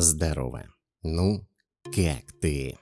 Здорово. Ну, как ты?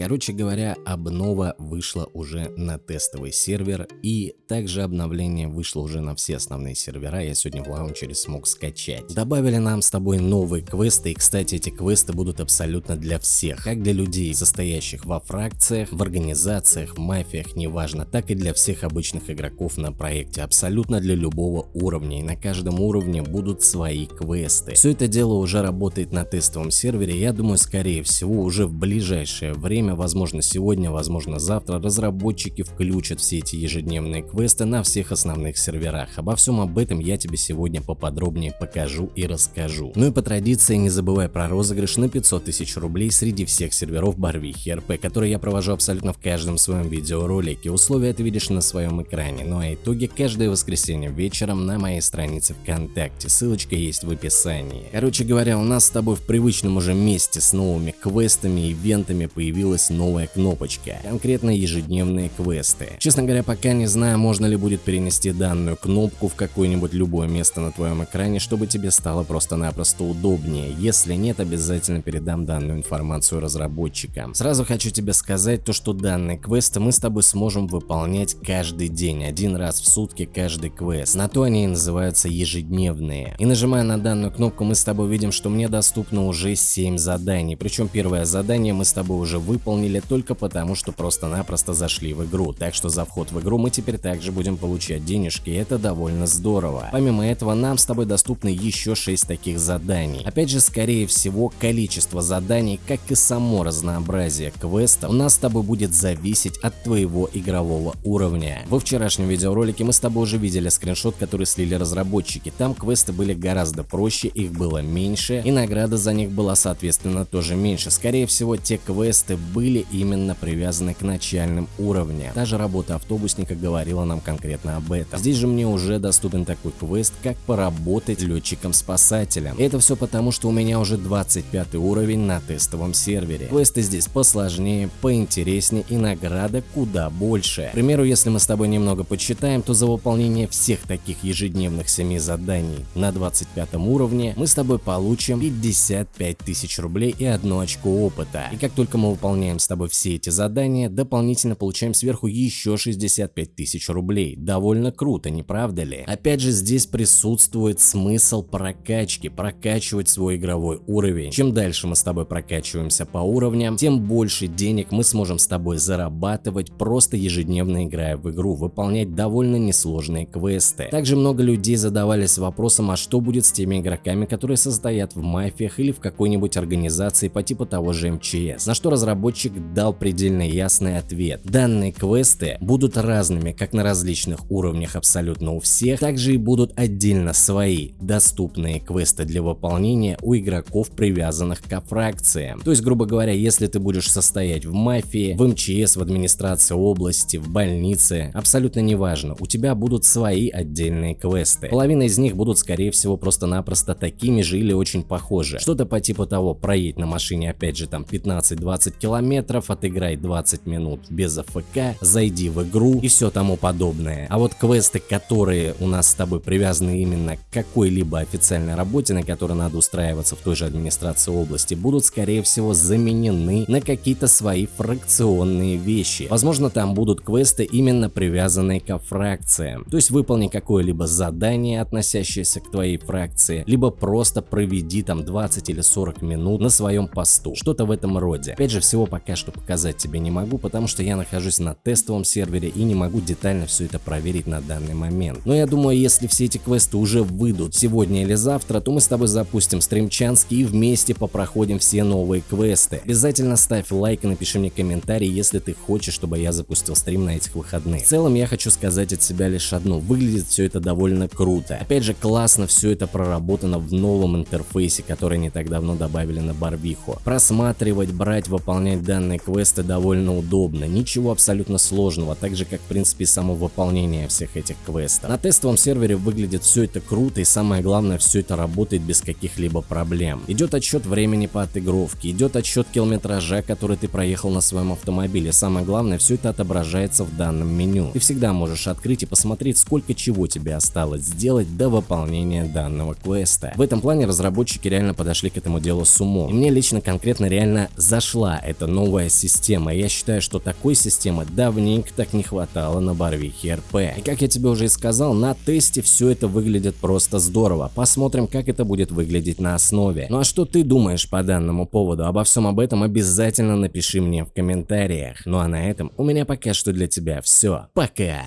Короче говоря, обнова вышла уже на тестовый сервер и также обновление вышло уже на все основные сервера, я сегодня в лаунчере смог скачать. Добавили нам с тобой новые квесты и кстати эти квесты будут абсолютно для всех, как для людей состоящих во фракциях, в организациях, в мафиях, неважно, так и для всех обычных игроков на проекте, абсолютно для любого уровня и на каждом уровне будут свои квесты. Все это дело уже работает на тестовом сервере, я думаю скорее всего уже в ближайшее время время, возможно сегодня, возможно завтра, разработчики включат все эти ежедневные квесты на всех основных серверах. Обо всем об этом я тебе сегодня поподробнее покажу и расскажу. Ну и по традиции не забывай про розыгрыш на 500 тысяч рублей среди всех серверов Барвихи РП, которые я провожу абсолютно в каждом своем видеоролике. Условия ты видишь на своем экране. Ну а итоги каждое воскресенье вечером на моей странице ВКонтакте. Ссылочка есть в описании. Короче говоря, у нас с тобой в привычном уже месте с новыми квестами, ивентами появилась появилась новая кнопочка, конкретно ежедневные квесты. Честно говоря, пока не знаю, можно ли будет перенести данную кнопку в какое-нибудь любое место на твоем экране, чтобы тебе стало просто-напросто удобнее. Если нет, обязательно передам данную информацию разработчикам. Сразу хочу тебе сказать то, что данные квесты мы с тобой сможем выполнять каждый день, один раз в сутки каждый квест. На то они и называются ежедневные. И нажимая на данную кнопку, мы с тобой видим, что мне доступно уже 7 заданий. Причем первое задание мы с тобой уже выполнили выполнили только потому, что просто-напросто зашли в игру, так что за вход в игру мы теперь также будем получать денежки, и это довольно здорово. Помимо этого, нам с тобой доступны еще 6 таких заданий. Опять же, скорее всего, количество заданий, как и само разнообразие квеста, у нас с тобой будет зависеть от твоего игрового уровня. Во вчерашнем видеоролике мы с тобой уже видели скриншот, который слили разработчики. Там квесты были гораздо проще, их было меньше, и награда за них была соответственно тоже меньше. Скорее всего, те квесты были именно привязаны к начальным уровням. Даже работа автобусника говорила нам конкретно об этом. Здесь же мне уже доступен такой квест, как поработать летчиком-спасателем. Это все потому, что у меня уже 25 уровень на тестовом сервере. Квесты здесь посложнее, поинтереснее и награда куда больше. К примеру, если мы с тобой немного подсчитаем, то за выполнение всех таких ежедневных 7 заданий на 25 уровне мы с тобой получим 55 тысяч рублей и одно очко опыта. И как только мы выполняем выполняем с тобой все эти задания, дополнительно получаем сверху еще 65 тысяч рублей. Довольно круто, не правда ли? Опять же, здесь присутствует смысл прокачки, прокачивать свой игровой уровень. Чем дальше мы с тобой прокачиваемся по уровням, тем больше денег мы сможем с тобой зарабатывать, просто ежедневно играя в игру, выполнять довольно несложные квесты. Также много людей задавались вопросом, а что будет с теми игроками, которые состоят в мафиях или в какой-нибудь организации по типу того же МЧС, на что разработчики разработчик дал предельно ясный ответ. Данные квесты будут разными как на различных уровнях абсолютно у всех, также и будут отдельно свои доступные квесты для выполнения у игроков, привязанных к фракциям. То есть, грубо говоря, если ты будешь состоять в мафии, в МЧС, в администрации области, в больнице, абсолютно неважно, у тебя будут свои отдельные квесты. Половина из них будут скорее всего просто-напросто такими же или очень похожи. Что-то по типу того, проедь на машине опять же там 15-20 километров, километров, отыграй 20 минут без АФК, зайди в игру и все тому подобное. А вот квесты, которые у нас с тобой привязаны именно к какой-либо официальной работе, на которой надо устраиваться в той же администрации области, будут скорее всего заменены на какие-то свои фракционные вещи. Возможно там будут квесты именно привязанные к фракциям. То есть выполни какое-либо задание, относящееся к твоей фракции, либо просто проведи там 20 или 40 минут на своем посту. Что-то в этом роде. Опять же, всего пока что показать тебе не могу, потому что я нахожусь на тестовом сервере и не могу детально все это проверить на данный момент. Но я думаю, если все эти квесты уже выйдут сегодня или завтра, то мы с тобой запустим стримчанский и вместе попроходим все новые квесты. Обязательно ставь лайк и напиши мне комментарий, если ты хочешь, чтобы я запустил стрим на этих выходных. В целом я хочу сказать от себя лишь одно, выглядит все это довольно круто. Опять же классно все это проработано в новом интерфейсе, который не так давно добавили на Барвиху. Просматривать, брать, выполнять выполнять данные квесты довольно удобно, ничего абсолютно сложного, так же как в принципе само выполнение всех этих квестов. На тестовом сервере выглядит все это круто и самое главное все это работает без каких-либо проблем. Идет отсчет времени по отыгровке, идет отсчет километража, который ты проехал на своем автомобиле. Самое главное все это отображается в данном меню. Ты всегда можешь открыть и посмотреть сколько чего тебе осталось сделать до выполнения данного квеста. В этом плане разработчики реально подошли к этому делу с умом. И мне лично конкретно реально зашла эта новая система. Я считаю, что такой системы давненько так не хватало на Барвихе РП. И как я тебе уже и сказал, на тесте все это выглядит просто здорово. Посмотрим, как это будет выглядеть на основе. Ну а что ты думаешь по данному поводу? Обо всем об этом обязательно напиши мне в комментариях. Ну а на этом у меня пока что для тебя все. Пока!